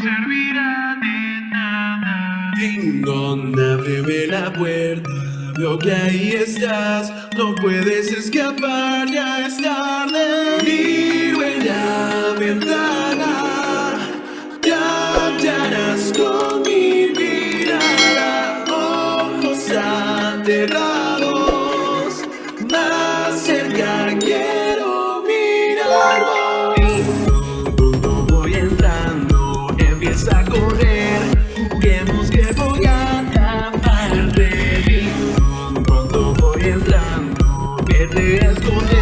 servirá de nada. Ding dong, ábreme la puerta. Veo que ahí estás, no puedes escapar, ya es tarde. Miro la ventana, captarás con mi mirada, ojos cerrados, Let's go.